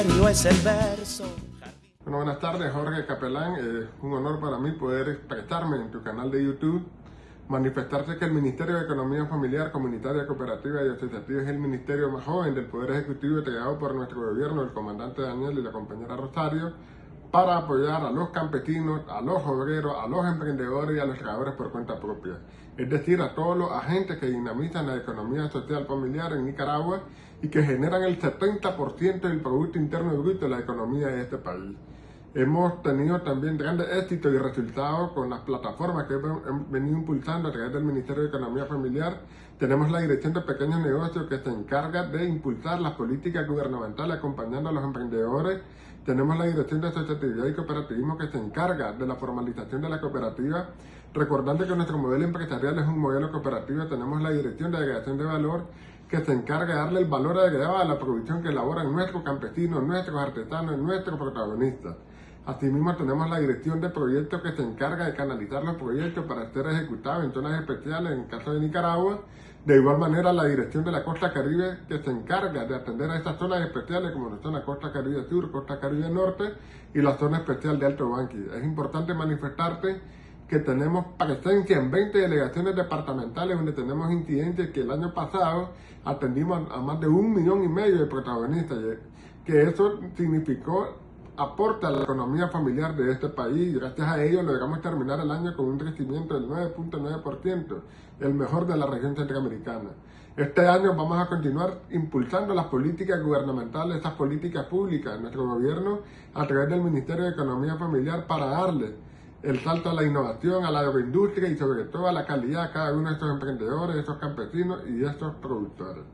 es el verso. Bueno, buenas tardes, Jorge Capelán. Es un honor para mí poder prestarme en tu canal de YouTube, manifestarte que el Ministerio de Economía Familiar, Comunitaria, Cooperativa y Asociativa es el ministerio más joven del Poder Ejecutivo entregado por nuestro gobierno, el comandante Daniel y la compañera Rosario, para apoyar a los campesinos, a los obreros, a los emprendedores y a los trabajadores por cuenta propia. Es decir, a todos los agentes que dinamizan la economía social familiar en Nicaragua y que generan el 70% del Producto Interno Bruto de la economía de este país. Hemos tenido también grandes éxitos y resultados con las plataformas que hemos venido impulsando a través del Ministerio de Economía Familiar. Tenemos la Dirección de Pequeños Negocios que se encarga de impulsar las políticas gubernamentales acompañando a los emprendedores. Tenemos la Dirección de Asociatividad y Cooperativismo que se encarga de la formalización de la cooperativa. Recordando que nuestro modelo empresarial es un modelo cooperativo, tenemos la Dirección de Agregación de Valor que se encarga de darle el valor agregado a la producción que elaboran nuestros campesinos, nuestros artesanos, nuestros protagonistas. Asimismo tenemos la dirección de proyectos que se encarga de canalizar los proyectos para ser ejecutados en zonas especiales en el caso de Nicaragua. De igual manera la dirección de la costa caribe que se encarga de atender a estas zonas especiales como son la costa caribe sur, costa caribe norte y la zona especial de Alto Banqui. Es importante manifestarte que tenemos presencia en 20 delegaciones departamentales donde tenemos incidentes que el año pasado atendimos a más de un millón y medio de protagonistas, que eso significó aporta a la economía familiar de este país gracias a ello logramos terminar el año con un crecimiento del 9.9%, el mejor de la región centroamericana. Este año vamos a continuar impulsando las políticas gubernamentales, esas políticas públicas de nuestro gobierno a través del Ministerio de Economía Familiar para darle el salto a la innovación, a la agroindustria y sobre todo a la calidad a cada uno de estos emprendedores, de estos campesinos y de estos productores.